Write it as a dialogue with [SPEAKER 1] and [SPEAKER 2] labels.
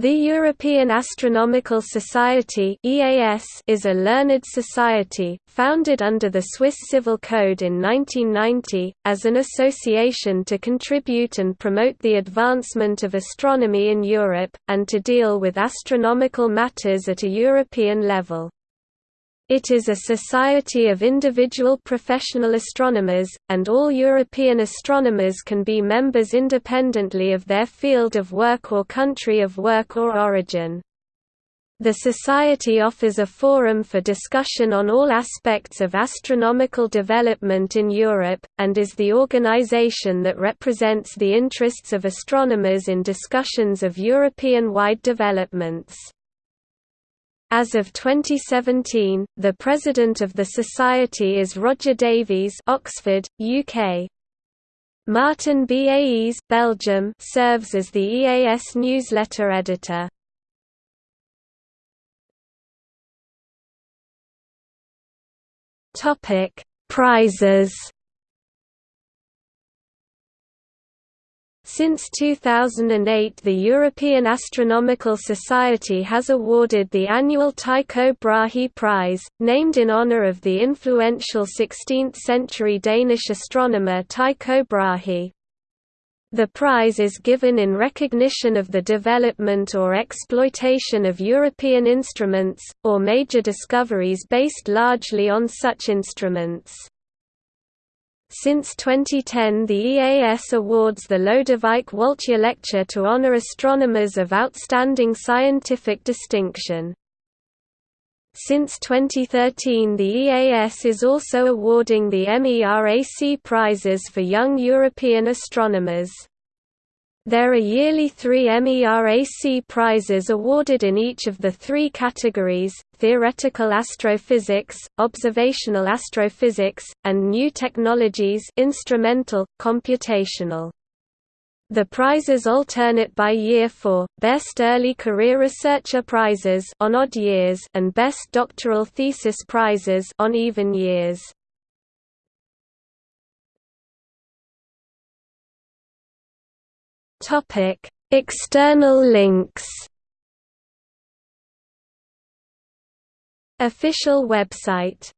[SPEAKER 1] The European Astronomical Society is a learned society, founded under the Swiss Civil Code in 1990, as an association to contribute and promote the advancement of astronomy in Europe, and to deal with astronomical matters at a European level. It is a society of individual professional astronomers, and all European astronomers can be members independently of their field of work or country of work or origin. The Society offers a forum for discussion on all aspects of astronomical development in Europe, and is the organization that represents the interests of astronomers in discussions of European-wide developments. As of 2017, the president of the society is Roger Davies, Oxford, UK. Martin Baes, Belgium, serves as the EAS newsletter editor. Topic: Prizes Since 2008 the European Astronomical Society has awarded the annual Tycho Brahe Prize, named in honour of the influential 16th-century Danish astronomer Tycho Brahe. The prize is given in recognition of the development or exploitation of European instruments, or major discoveries based largely on such instruments. Since 2010 the EAS awards the Lodewijk Woltjer Lecture to honor astronomers of outstanding scientific distinction. Since 2013 the EAS is also awarding the MERAC prizes for young European astronomers. There are yearly three MERAC prizes awarded in each of the three categories, theoretical astrophysics, observational astrophysics, and new technologies instrumental, computational. The prizes alternate by year for, Best Early Career Researcher prizes on odd years and Best Doctoral Thesis prizes on even years. Topic: External links. Official website